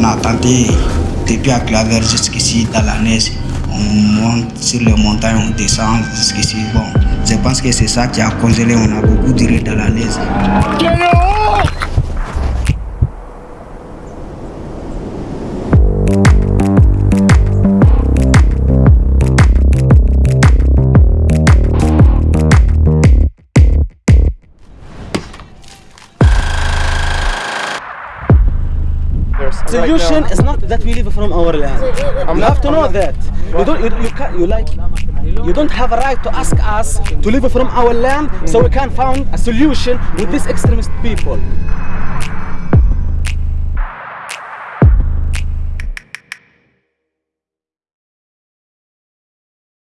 monter depuis à Claver jusqu'ici dans la neige. On monte sur les montagnes, on descend jusqu'ici. Bon, je pense que c'est ça qui a causé, on a beaucoup duré dans la neige. Solution is not that we live from our land. You have to know that. You don't. You, you, can, you like. You don't have a right to ask us to live from our land so we can find a solution with these extremist people.